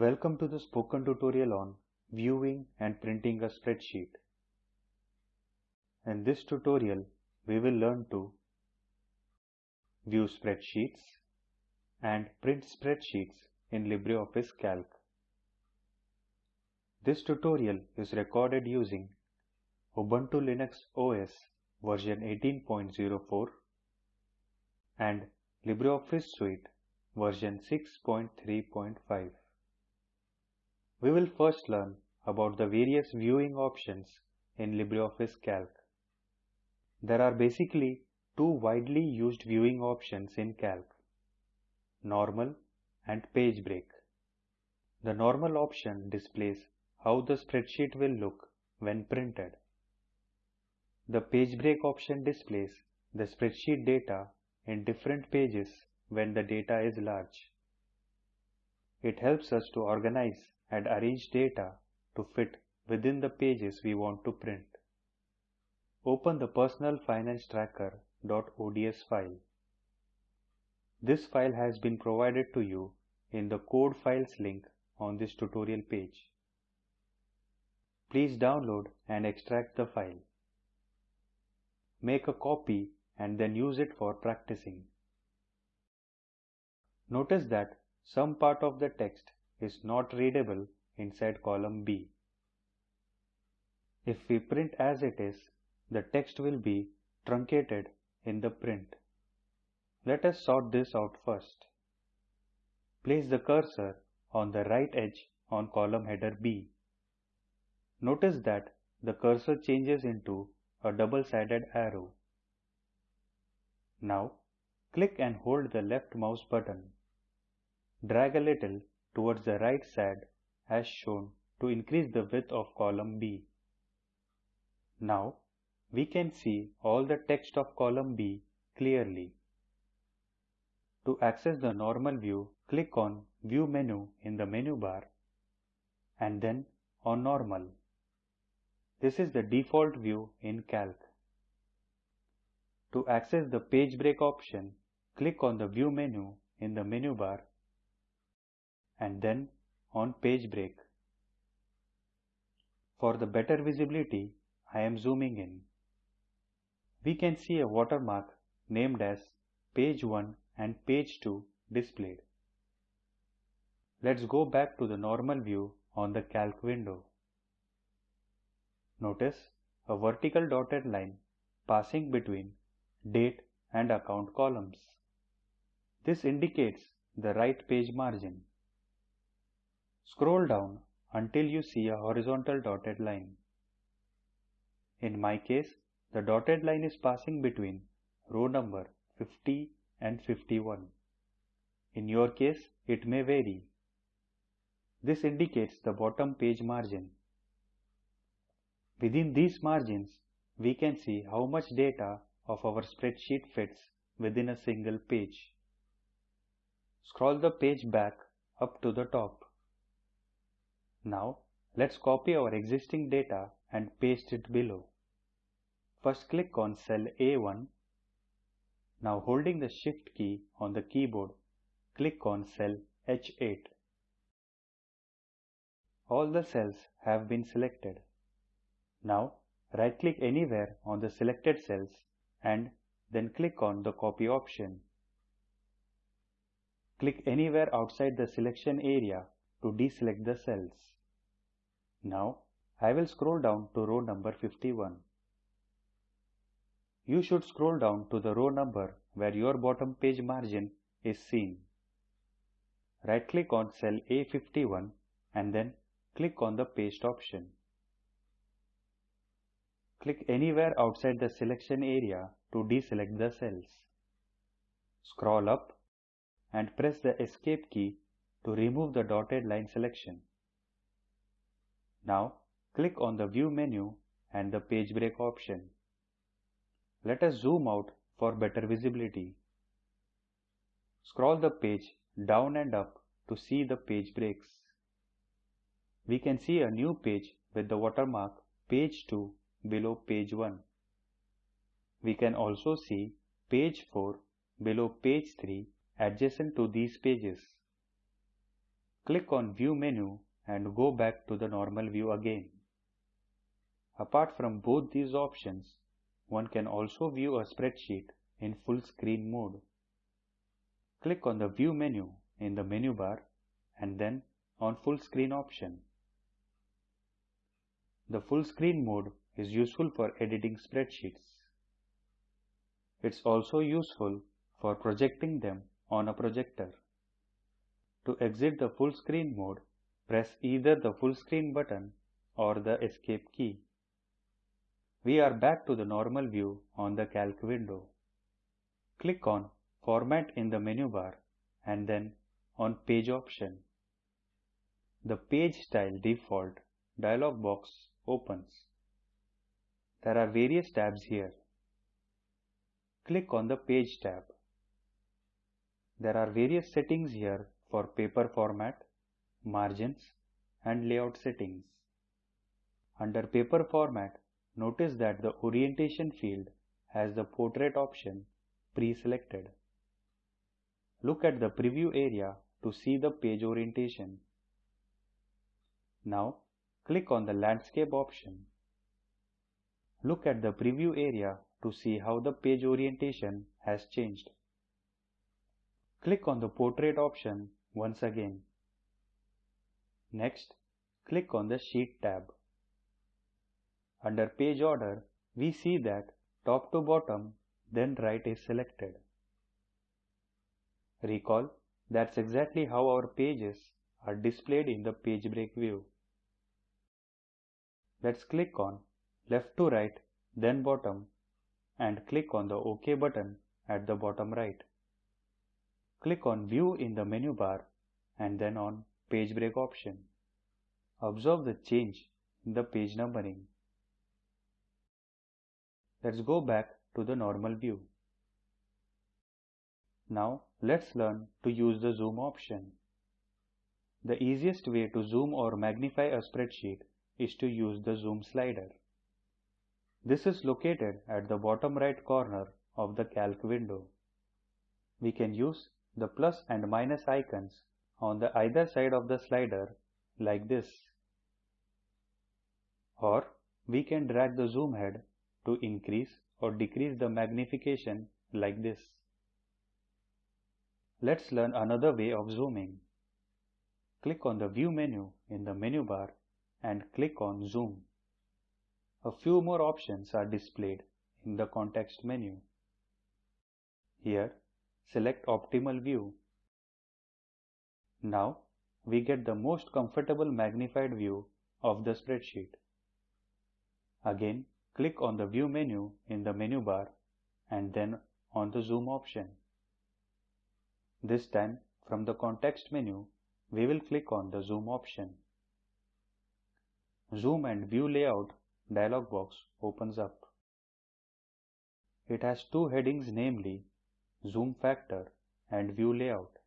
Welcome to the spoken tutorial on viewing and printing a spreadsheet. In this tutorial, we will learn to view spreadsheets and print spreadsheets in LibreOffice Calc. This tutorial is recorded using Ubuntu Linux OS version 18.04 and LibreOffice Suite version 6.3.5. We will first learn about the various viewing options in LibreOffice Calc. There are basically two widely used viewing options in Calc, Normal and Page Break. The Normal option displays how the spreadsheet will look when printed. The Page Break option displays the spreadsheet data in different pages when the data is large. It helps us to organize and arrange data to fit within the pages we want to print. Open the Personal Finance Tracker.ods file. This file has been provided to you in the code files link on this tutorial page. Please download and extract the file. Make a copy and then use it for practicing. Notice that some part of the text is not readable inside column B. If we print as it is, the text will be truncated in the print. Let us sort this out first. Place the cursor on the right edge on column header B. Notice that the cursor changes into a double-sided arrow. Now, click and hold the left mouse button. Drag a little towards the right side as shown to increase the width of column B. Now, we can see all the text of column B clearly. To access the normal view, click on View menu in the menu bar and then on Normal. This is the default view in Calc. To access the page break option, click on the View menu in the menu bar and then on page break. For the better visibility, I am zooming in. We can see a watermark named as page 1 and page 2 displayed. Let's go back to the normal view on the calc window. Notice a vertical dotted line passing between date and account columns. This indicates the right page margin. Scroll down until you see a horizontal dotted line. In my case, the dotted line is passing between row number 50 and 51. In your case, it may vary. This indicates the bottom page margin. Within these margins, we can see how much data of our spreadsheet fits within a single page. Scroll the page back up to the top. Now, let's copy our existing data and paste it below. First click on cell A1. Now holding the shift key on the keyboard, click on cell H8. All the cells have been selected. Now right click anywhere on the selected cells and then click on the copy option. Click anywhere outside the selection area to deselect the cells. Now I will scroll down to row number 51. You should scroll down to the row number where your bottom page margin is seen. Right click on cell A51 and then click on the paste option. Click anywhere outside the selection area to deselect the cells. Scroll up and press the escape key to remove the dotted line selection. Now click on the view menu and the page break option. Let us zoom out for better visibility. Scroll the page down and up to see the page breaks. We can see a new page with the watermark page 2 below page 1. We can also see page 4 below page 3 adjacent to these pages. Click on View menu and go back to the normal view again. Apart from both these options, one can also view a spreadsheet in full screen mode. Click on the View menu in the menu bar and then on Full Screen option. The full screen mode is useful for editing spreadsheets. It's also useful for projecting them on a projector. To exit the full screen mode, press either the full screen button or the escape key. We are back to the normal view on the calc window. Click on Format in the menu bar and then on Page option. The Page Style Default dialog box opens. There are various tabs here. Click on the Page tab. There are various settings here for paper format, margins, and layout settings. Under paper format, notice that the orientation field has the portrait option pre-selected. Look at the preview area to see the page orientation. Now click on the landscape option. Look at the preview area to see how the page orientation has changed. Click on the portrait option once again. Next, click on the Sheet tab. Under Page Order, we see that top to bottom, then right is selected. Recall, that's exactly how our pages are displayed in the page break view. Let's click on left to right, then bottom, and click on the OK button at the bottom right. Click on View in the menu bar and then on Page Break option. Observe the change in the page numbering. Let's go back to the normal view. Now let's learn to use the zoom option. The easiest way to zoom or magnify a spreadsheet is to use the zoom slider. This is located at the bottom right corner of the calc window. We can use the plus and minus icons on the either side of the slider like this. Or we can drag the zoom head to increase or decrease the magnification like this. Let's learn another way of zooming. Click on the View menu in the menu bar and click on Zoom. A few more options are displayed in the context menu. Here, select Optimal View. Now, we get the most comfortable magnified view of the spreadsheet. Again, click on the View menu in the menu bar and then on the Zoom option. This time, from the context menu, we will click on the Zoom option. Zoom and View Layout dialog box opens up. It has two headings namely Zoom Factor and View Layout.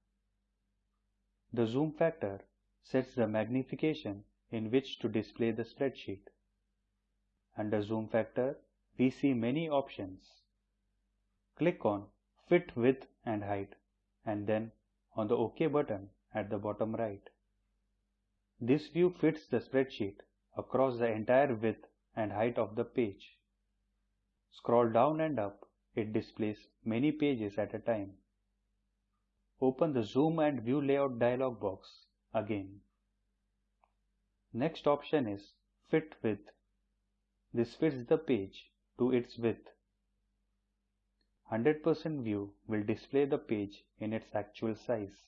The zoom factor sets the magnification in which to display the spreadsheet. Under zoom factor, we see many options. Click on Fit Width and Height and then on the OK button at the bottom right. This view fits the spreadsheet across the entire width and height of the page. Scroll down and up, it displays many pages at a time. Open the Zoom and View Layout dialog box again. Next option is Fit Width. This fits the page to its width. 100% view will display the page in its actual size.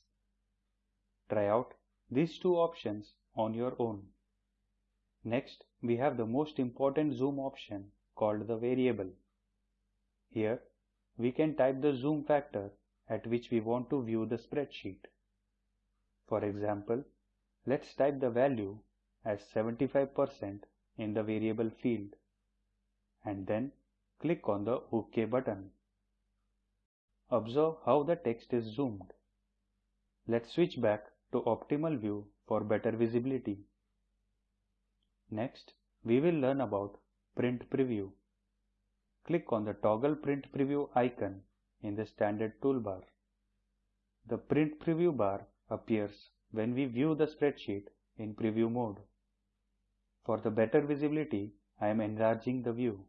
Try out these two options on your own. Next, we have the most important zoom option called the variable. Here, we can type the zoom factor at which we want to view the spreadsheet. For example, let's type the value as 75% in the variable field and then click on the OK button. Observe how the text is zoomed. Let's switch back to optimal view for better visibility. Next, we will learn about Print Preview. Click on the Toggle Print Preview icon in the standard toolbar. The Print Preview bar appears when we view the spreadsheet in preview mode. For the better visibility, I am enlarging the view.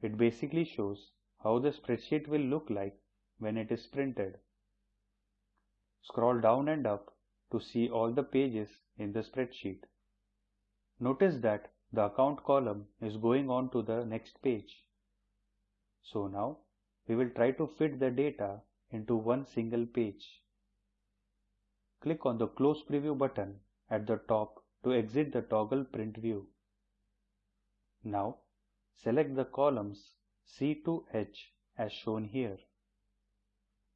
It basically shows how the spreadsheet will look like when it is printed. Scroll down and up to see all the pages in the spreadsheet. Notice that the account column is going on to the next page. So now we will try to fit the data into one single page. Click on the Close Preview button at the top to exit the toggle print view. Now select the columns C to H as shown here.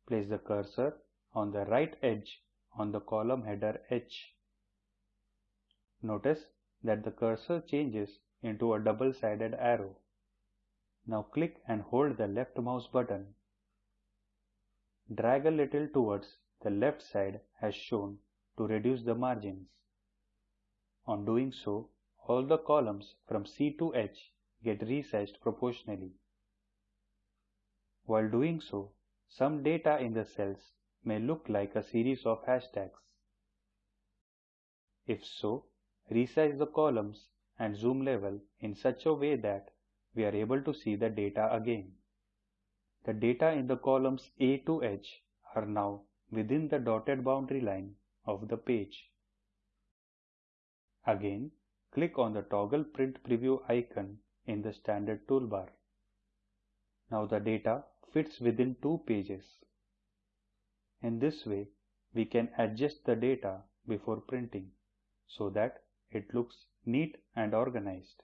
Place the cursor on the right edge on the column header H. Notice that the cursor changes into a double-sided arrow. Now click and hold the left mouse button. Drag a little towards the left side as shown to reduce the margins. On doing so, all the columns from C to H get resized proportionally. While doing so, some data in the cells may look like a series of hashtags. If so, resize the columns and zoom level in such a way that we are able to see the data again. The data in the columns A to H are now within the dotted boundary line of the page. Again, click on the toggle print preview icon in the standard toolbar. Now the data fits within two pages. In this way, we can adjust the data before printing so that it looks neat and organized.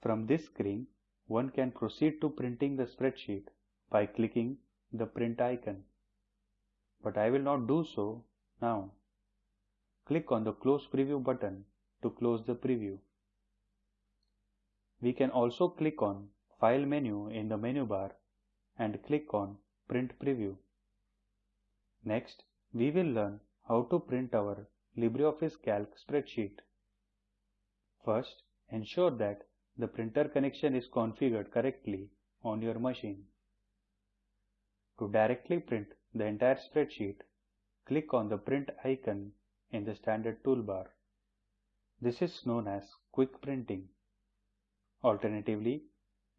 From this screen, one can proceed to printing the spreadsheet by clicking the print icon. But I will not do so now. Click on the close preview button to close the preview. We can also click on File menu in the menu bar and click on Print Preview. Next, we will learn how to print our LibreOffice Calc spreadsheet. First, ensure that the printer connection is configured correctly on your machine. To directly print the entire spreadsheet, click on the print icon in the standard toolbar. This is known as quick printing. Alternatively,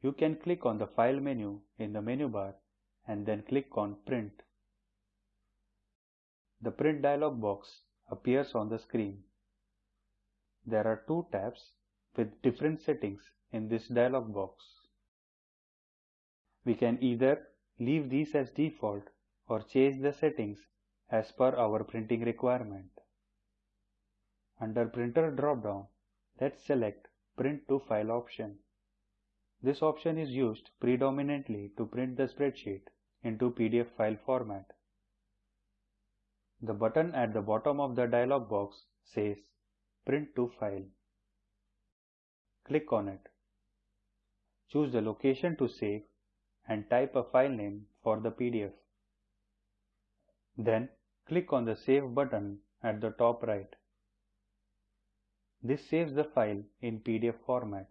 you can click on the File menu in the menu bar and then click on Print. The Print dialog box appears on the screen. There are two tabs with different settings in this dialog box. We can either leave these as default or change the settings as per our printing requirement. Under Printer dropdown, let's select Print to File option. This option is used predominantly to print the spreadsheet into PDF file format. The button at the bottom of the dialog box says Print to File. Click on it. Choose the location to save and type a file name for the PDF. Then click on the Save button at the top right. This saves the file in PDF format.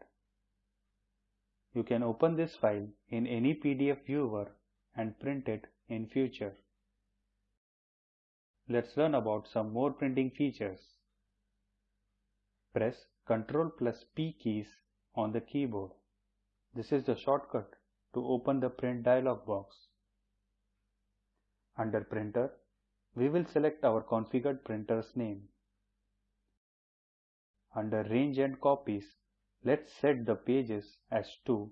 You can open this file in any PDF viewer and print it in future. Let's learn about some more printing features. Press Ctrl plus P keys on the keyboard. This is the shortcut to open the print dialog box. Under printer, we will select our configured printer's name. Under range and copies, Let's set the pages as 2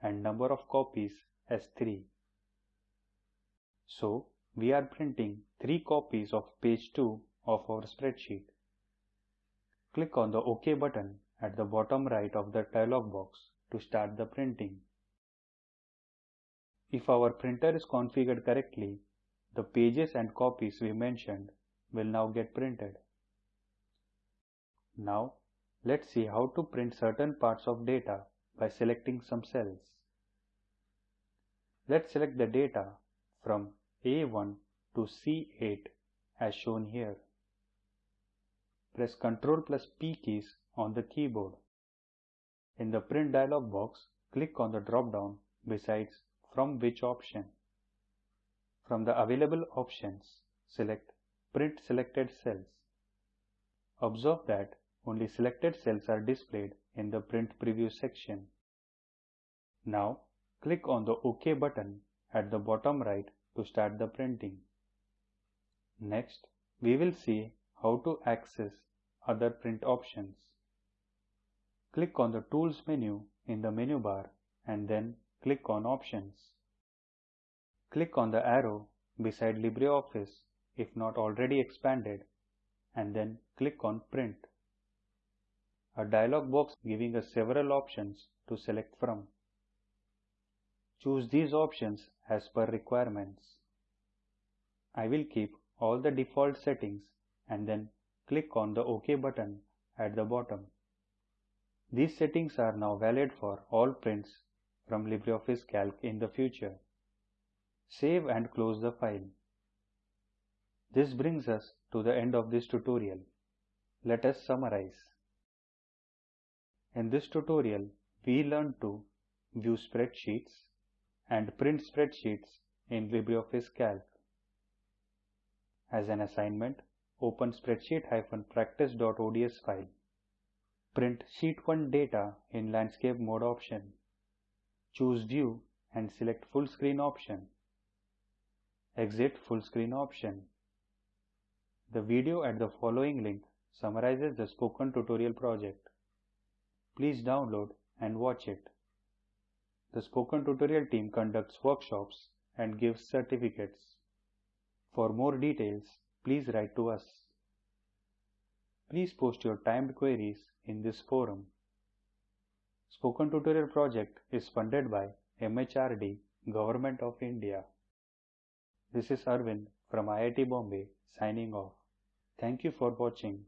and number of copies as 3. So we are printing 3 copies of page 2 of our spreadsheet. Click on the OK button at the bottom right of the dialog box to start the printing. If our printer is configured correctly, the pages and copies we mentioned will now get printed. Now Let's see how to print certain parts of data by selecting some cells. Let's select the data from A1 to C8 as shown here. Press Ctrl plus P keys on the keyboard. In the print dialog box, click on the drop down besides from which option. From the available options, select Print selected cells. Observe that only selected cells are displayed in the Print Preview section. Now, click on the OK button at the bottom right to start the printing. Next, we will see how to access other print options. Click on the Tools menu in the menu bar and then click on Options. Click on the arrow beside LibreOffice if not already expanded and then click on Print. A dialog box giving us several options to select from. Choose these options as per requirements. I will keep all the default settings and then click on the OK button at the bottom. These settings are now valid for all prints from LibreOffice Calc in the future. Save and close the file. This brings us to the end of this tutorial. Let us summarize. In this tutorial, we learned to view spreadsheets and print spreadsheets in LibreOffice Calc. As an assignment, open spreadsheet-practice.ods file. Print Sheet 1 data in landscape mode option. Choose View and select Full Screen option. Exit Full Screen option. The video at the following link summarizes the spoken tutorial project. Please download and watch it. The spoken tutorial team conducts workshops and gives certificates. For more details, please write to us. Please post your timed queries in this forum. Spoken Tutorial project is funded by MHRD, Government of India. This is Arvind from IIT Bombay signing off. Thank you for watching.